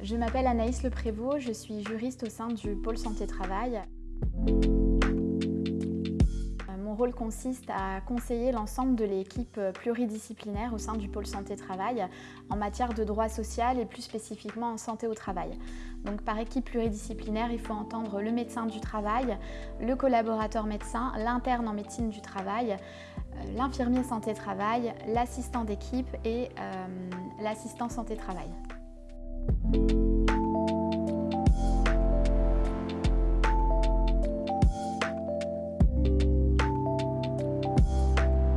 Je m'appelle Anaïs Le Prévost, je suis juriste au sein du pôle santé-travail. Mon rôle consiste à conseiller l'ensemble de l'équipe pluridisciplinaire au sein du pôle santé-travail en matière de droit social et plus spécifiquement en santé au travail. Donc par équipe pluridisciplinaire, il faut entendre le médecin du travail, le collaborateur médecin, l'interne en médecine du travail, euh, l'infirmier santé-travail, l'assistant d'équipe et euh, l'assistant santé-travail.